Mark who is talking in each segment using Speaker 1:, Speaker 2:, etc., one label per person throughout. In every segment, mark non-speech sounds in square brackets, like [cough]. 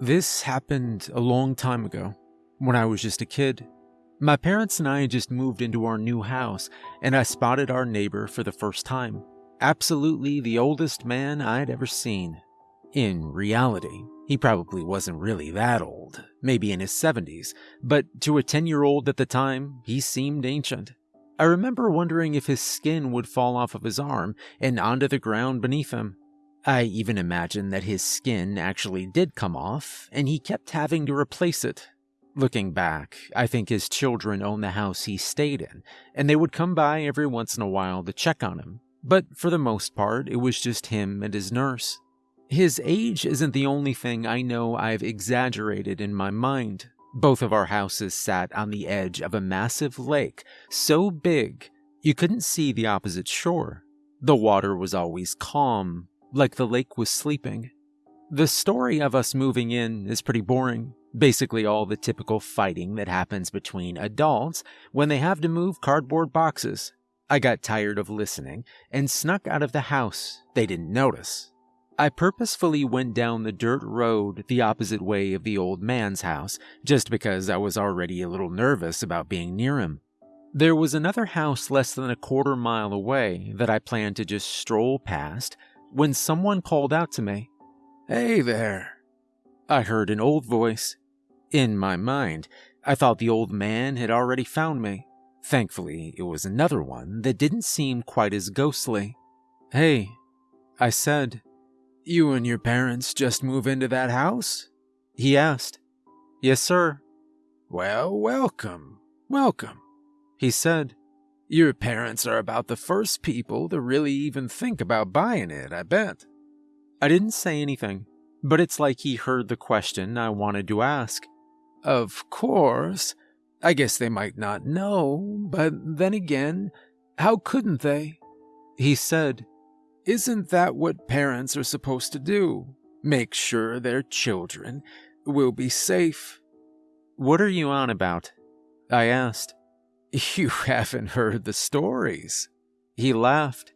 Speaker 1: This happened a long time ago, when I was just a kid. My parents and I just moved into our new house, and I spotted our neighbor for the first time. Absolutely the oldest man I'd ever seen. In reality, he probably wasn't really that old, maybe in his 70s, but to a 10 year old at the time, he seemed ancient. I remember wondering if his skin would fall off of his arm and onto the ground beneath him. I even imagine that his skin actually did come off, and he kept having to replace it. Looking back, I think his children owned the house he stayed in, and they would come by every once in a while to check on him. But for the most part, it was just him and his nurse. His age isn't the only thing I know I've exaggerated in my mind. Both of our houses sat on the edge of a massive lake, so big you couldn't see the opposite shore. The water was always calm, like the lake was sleeping. The story of us moving in is pretty boring. Basically, all the typical fighting that happens between adults when they have to move cardboard boxes. I got tired of listening and snuck out of the house. They didn't notice. I purposefully went down the dirt road the opposite way of the old man's house, just because I was already a little nervous about being near him. There was another house less than a quarter mile away that I planned to just stroll past when someone called out to me, Hey there. I heard an old voice. In my mind, I thought the old man had already found me. Thankfully, it was another one that didn't seem quite as ghostly. Hey, I said, you and your parents just move into that house? He asked. Yes, sir. Well, welcome, welcome, he said. Your parents are about the first people to really even think about buying it, I bet. I didn't say anything, but it's like he heard the question I wanted to ask. Of course. I guess they might not know, but then again, how couldn't they? He said, isn't that what parents are supposed to do? Make sure their children will be safe. What are you on about? I asked. [laughs] You haven't heard the stories. He laughed.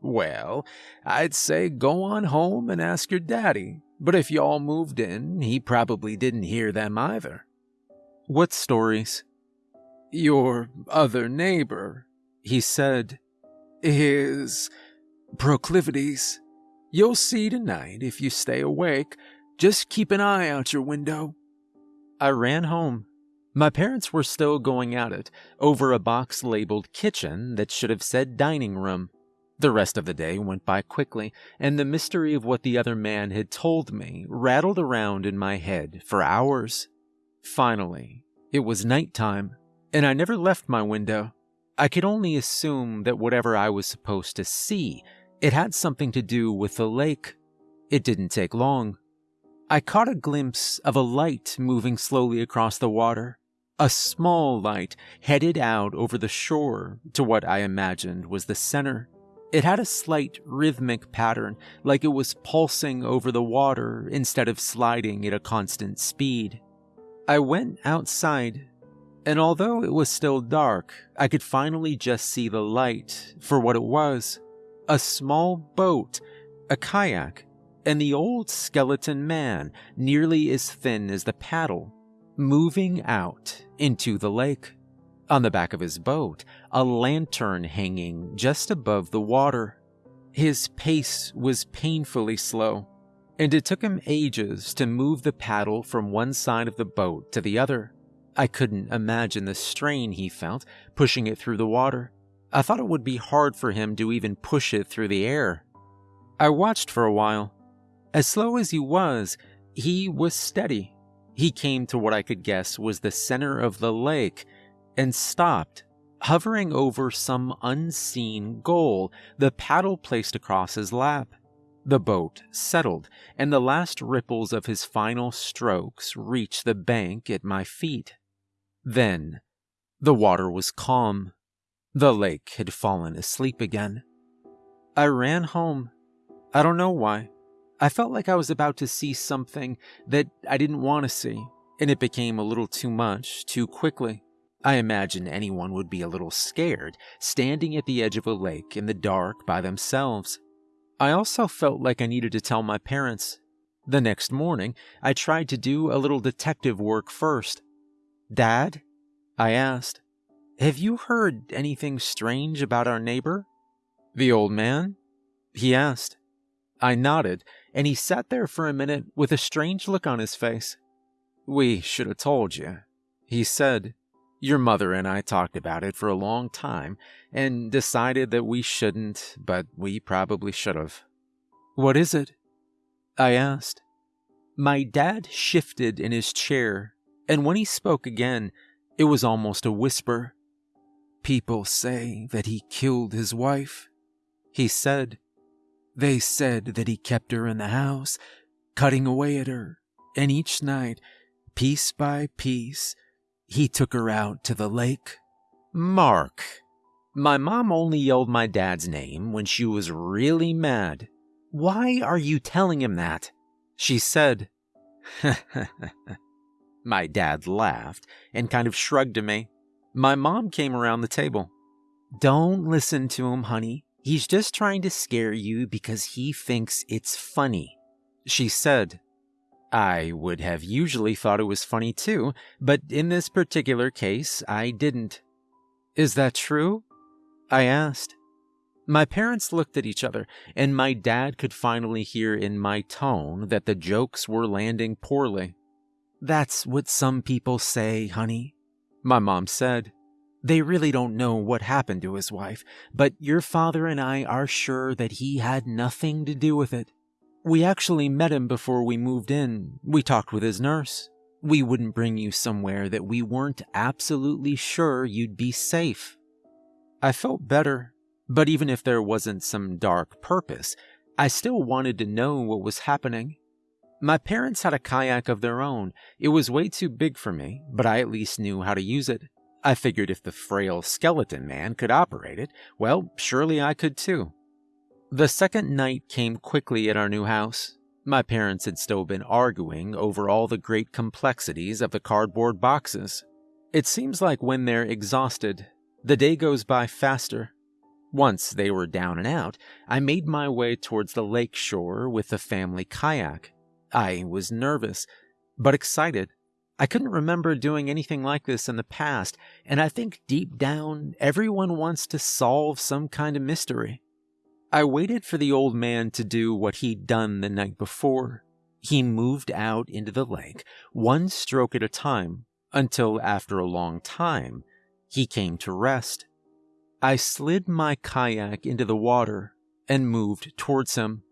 Speaker 1: Well, I'd say go on home and ask your daddy, but if y'all moved in, he probably didn't hear them either. What stories? Your other neighbor, he said, his proclivities. You'll see tonight if you stay awake. Just keep an eye out your window. I ran home. My parents were still going at it over a box labeled kitchen that should have said dining room. The rest of the day went by quickly, and the mystery of what the other man had told me rattled around in my head for hours. Finally, it was night time, and I never left my window. I could only assume that whatever I was supposed to see it had something to do with the lake. It didn't take long. I caught a glimpse of a light moving slowly across the water. A small light headed out over the shore to what I imagined was the center. It had a slight rhythmic pattern, like it was pulsing over the water instead of sliding at a constant speed. I went outside, and although it was still dark, I could finally just see the light for what it was a small boat, a kayak, and the old skeleton man, nearly as thin as the paddle, moving out into the lake. On the back of his boat, a lantern hanging just above the water. His pace was painfully slow, and it took him ages to move the paddle from one side of the boat to the other. I couldn't imagine the strain he felt pushing it through the water. I thought it would be hard for him to even push it through the air. I watched for a while. As slow as he was, he was steady. He came to what I could guess was the center of the lake and stopped, hovering over some unseen goal, the paddle placed across his lap. The boat settled, and the last ripples of his final strokes reached the bank at my feet. Then, the water was calm. The lake had fallen asleep again. I ran home. I don't know why. I felt like I was about to see something that I didn't want to see, and it became a little too much too quickly. I imagine anyone would be a little scared standing at the edge of a lake in the dark by themselves. I also felt like I needed to tell my parents. The next morning, I tried to do a little detective work first. Dad, I asked, have you heard anything strange about our neighbor? The old man? He asked. I nodded, and he sat there for a minute with a strange look on his face. We should have told you, he said. Your mother and I talked about it for a long time and decided that we shouldn't, but we probably should have. What is it? I asked. My dad shifted in his chair, and when he spoke again, it was almost a whisper. People say that he killed his wife, he said. They said that he kept her in the house, cutting away at her, and each night, piece by piece, he took her out to the lake. Mark. My mom only yelled my dad's name when she was really mad. Why are you telling him that? She said. [laughs] my dad laughed and kind of shrugged to me. My mom came around the table. Don't listen to him, honey. He's just trying to scare you because he thinks it's funny. She said, I would have usually thought it was funny too, but in this particular case, I didn't. Is that true? I asked. My parents looked at each other, and my dad could finally hear in my tone that the jokes were landing poorly. That's what some people say, honey, my mom said. They really don't know what happened to his wife, but your father and I are sure that he had nothing to do with it. We actually met him before we moved in. We talked with his nurse. We wouldn't bring you somewhere that we weren't absolutely sure you'd be safe. I felt better, but even if there wasn't some dark purpose, I still wanted to know what was happening. My parents had a kayak of their own. It was way too big for me, but I at least knew how to use it. I figured if the frail skeleton man could operate it, well, surely I could too. The second night came quickly at our new house. My parents had still been arguing over all the great complexities of the cardboard boxes. It seems like when they're exhausted, the day goes by faster. Once they were down and out, I made my way towards the lake shore with the family kayak. I was nervous, but excited. I couldn't remember doing anything like this in the past, and I think deep down, everyone wants to solve some kind of mystery. I waited for the old man to do what he'd done the night before. He moved out into the lake, one stroke at a time, until after a long time, he came to rest. I slid my kayak into the water and moved towards him.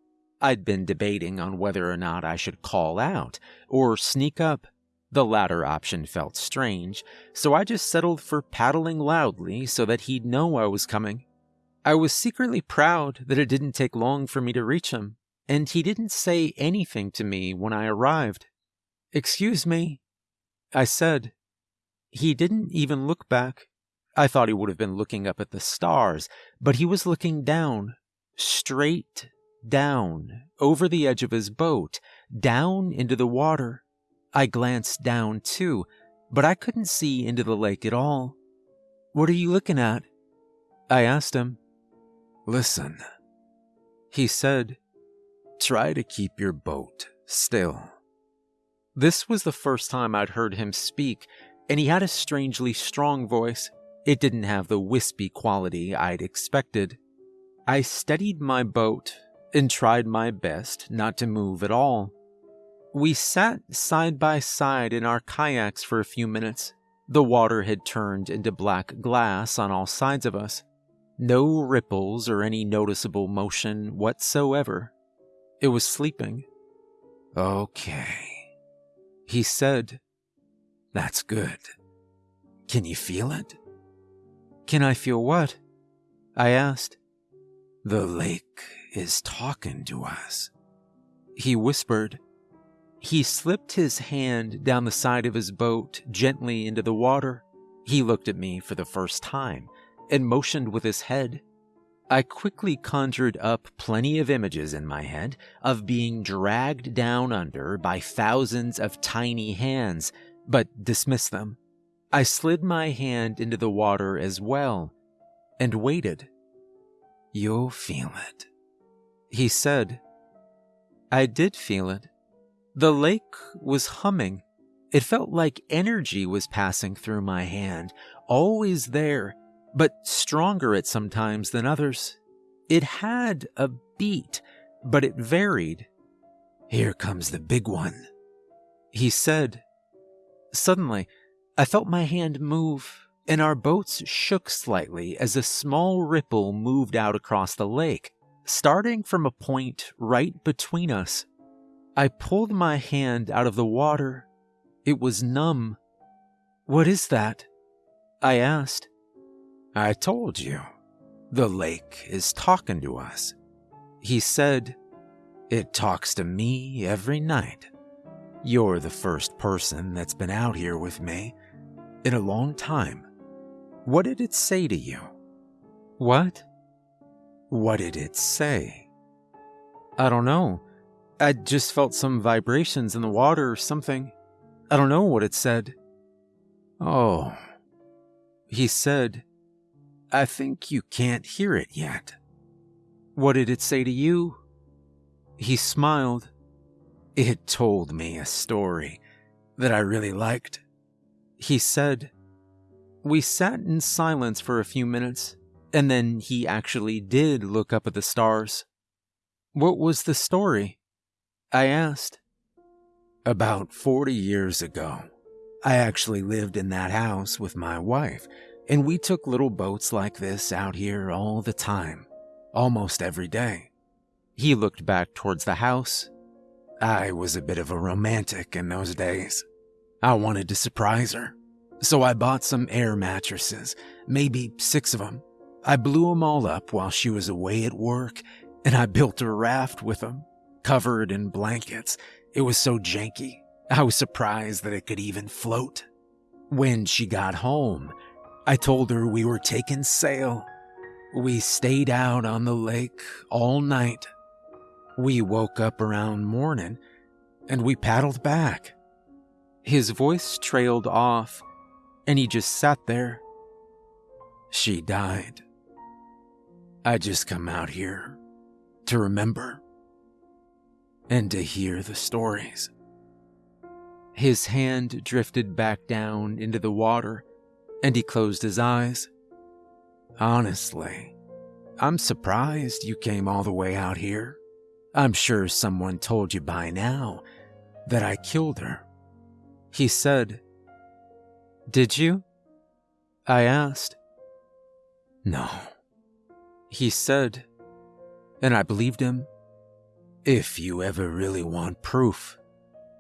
Speaker 1: I'd been debating on whether or not I should call out or sneak up. The latter option felt strange, so I just settled for paddling loudly so that he'd know I was coming. I was secretly proud that it didn't take long for me to reach him, and he didn't say anything to me when I arrived. Excuse me, I said. He didn't even look back. I thought he would have been looking up at the stars, but he was looking down, straight down, over the edge of his boat, down into the water. I glanced down too, but I couldn't see into the lake at all. What are you looking at? I asked him. Listen, he said, try to keep your boat still. This was the first time I'd heard him speak, and he had a strangely strong voice. It didn't have the wispy quality I'd expected. I steadied my boat and tried my best not to move at all. We sat side by side in our kayaks for a few minutes. The water had turned into black glass on all sides of us. No ripples or any noticeable motion whatsoever. It was sleeping. Okay, he said. That's good. Can you feel it? Can I feel what? I asked. The lake is talking to us. He whispered. He slipped his hand down the side of his boat gently into the water. He looked at me for the first time and motioned with his head. I quickly conjured up plenty of images in my head of being dragged down under by thousands of tiny hands, but dismissed them. I slid my hand into the water as well and waited. You'll feel it, he said. I did feel it. The lake was humming. It felt like energy was passing through my hand, always there, but stronger at some times than others. It had a beat, but it varied. Here comes the big one, he said. Suddenly, I felt my hand move, and our boats shook slightly as a small ripple moved out across the lake, starting from a point right between us. I pulled my hand out of the water. It was numb. What is that? I asked. I told you. The lake is talking to us. He said, It talks to me every night. You're the first person that's been out here with me in a long time. What did it say to you? What? What did it say? I don't know. I just felt some vibrations in the water or something. I don't know what it said. Oh. He said, I think you can't hear it yet. What did it say to you? He smiled. It told me a story that I really liked. He said, We sat in silence for a few minutes, and then he actually did look up at the stars. What was the story? I asked. About 40 years ago, I actually lived in that house with my wife, and we took little boats like this out here all the time, almost every day. He looked back towards the house. I was a bit of a romantic in those days. I wanted to surprise her, so I bought some air mattresses, maybe six of them. I blew them all up while she was away at work, and I built a raft with them covered in blankets. It was so janky. I was surprised that it could even float. When she got home, I told her we were taking sail. We stayed out on the lake all night. We woke up around morning and we paddled back. His voice trailed off and he just sat there. She died. I just come out here to remember and to hear the stories. His hand drifted back down into the water, and he closed his eyes. Honestly, I'm surprised you came all the way out here. I'm sure someone told you by now that I killed her. He said, Did you? I asked. No. He said, and I believed him if you ever really want proof,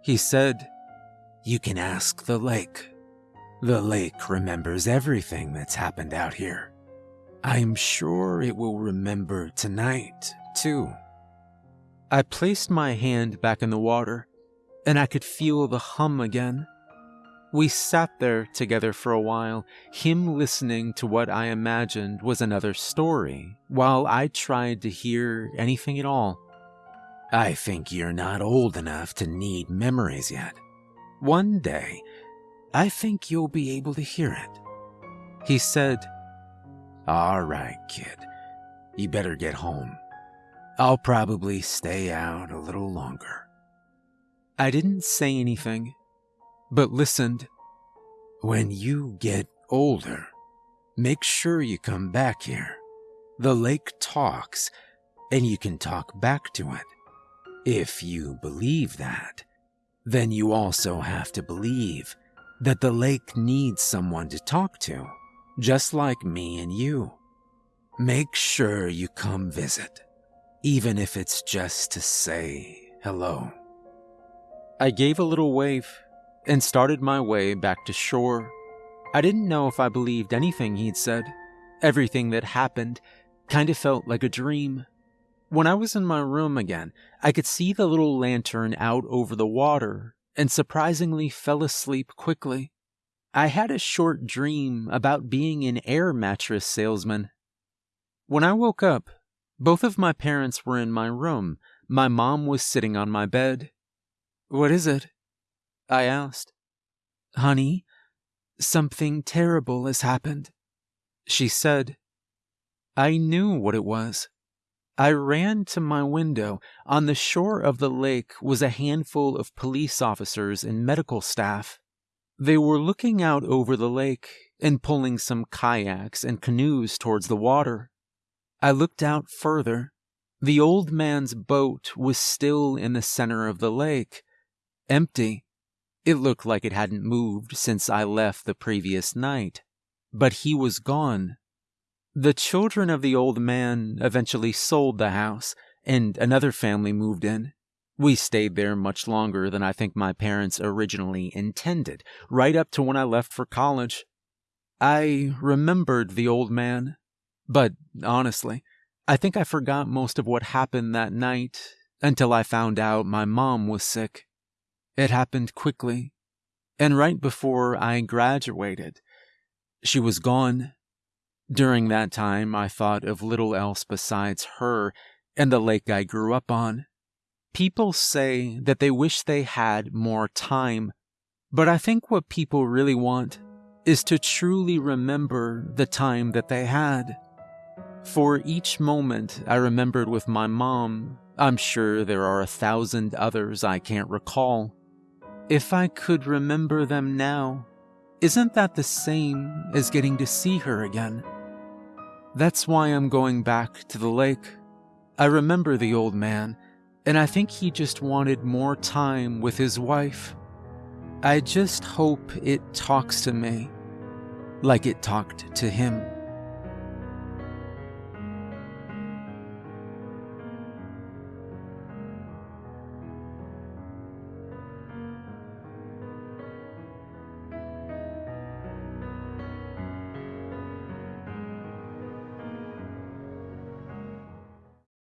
Speaker 1: he said, you can ask the lake. The lake remembers everything that's happened out here. I'm sure it will remember tonight, too. I placed my hand back in the water, and I could feel the hum again. We sat there together for a while, him listening to what I imagined was another story, while I tried to hear anything at all. I think you're not old enough to need memories yet. One day, I think you'll be able to hear it. He said, All right, kid. You better get home. I'll probably stay out a little longer. I didn't say anything, but listened. When you get older, make sure you come back here. The lake talks, and you can talk back to it. If you believe that, then you also have to believe that the lake needs someone to talk to, just like me and you. Make sure you come visit, even if it's just to say hello. I gave a little wave and started my way back to shore. I didn't know if I believed anything he'd said. Everything that happened kind of felt like a dream. When I was in my room again, I could see the little lantern out over the water and surprisingly fell asleep quickly. I had a short dream about being an air mattress salesman. When I woke up, both of my parents were in my room. My mom was sitting on my bed. What is it? I asked. Honey, something terrible has happened. She said. I knew what it was. I ran to my window. On the shore of the lake was a handful of police officers and medical staff. They were looking out over the lake and pulling some kayaks and canoes towards the water. I looked out further. The old man's boat was still in the center of the lake, empty. It looked like it hadn't moved since I left the previous night. But he was gone. The children of the old man eventually sold the house, and another family moved in. We stayed there much longer than I think my parents originally intended, right up to when I left for college. I remembered the old man, but honestly, I think I forgot most of what happened that night until I found out my mom was sick. It happened quickly, and right before I graduated, she was gone. During that time, I thought of little else besides her and the lake I grew up on. People say that they wish they had more time, but I think what people really want is to truly remember the time that they had. For each moment I remembered with my mom, I'm sure there are a thousand others I can't recall. If I could remember them now, isn't that the same as getting to see her again? That's why I'm going back to the lake. I remember the old man, and I think he just wanted more time with his wife. I just hope it talks to me like it talked to him.